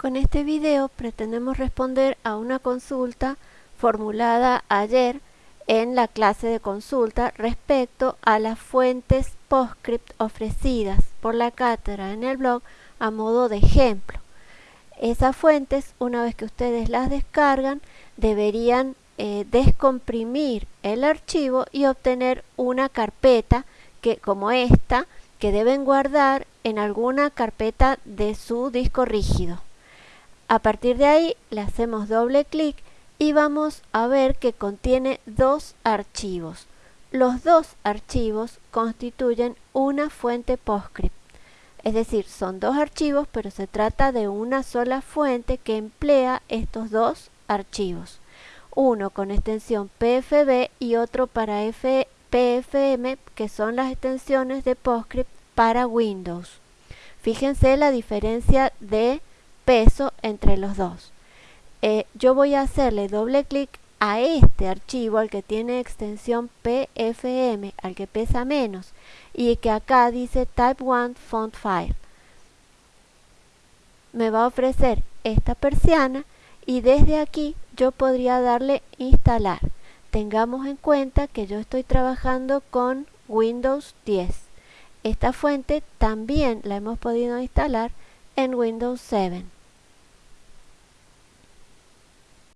Con este video pretendemos responder a una consulta formulada ayer en la clase de consulta respecto a las fuentes PostScript ofrecidas por la cátedra en el blog a modo de ejemplo. Esas fuentes, una vez que ustedes las descargan, deberían eh, descomprimir el archivo y obtener una carpeta que, como esta que deben guardar en alguna carpeta de su disco rígido. A partir de ahí le hacemos doble clic y vamos a ver que contiene dos archivos. Los dos archivos constituyen una fuente PostScript. Es decir, son dos archivos, pero se trata de una sola fuente que emplea estos dos archivos. Uno con extensión PFB y otro para PFM, que son las extensiones de PostScript para Windows. Fíjense la diferencia de peso entre los dos. Eh, yo voy a hacerle doble clic a este archivo, al que tiene extensión PFM, al que pesa menos, y que acá dice Type 1 Font File. Me va a ofrecer esta persiana y desde aquí yo podría darle instalar. Tengamos en cuenta que yo estoy trabajando con Windows 10. Esta fuente también la hemos podido instalar en Windows 7.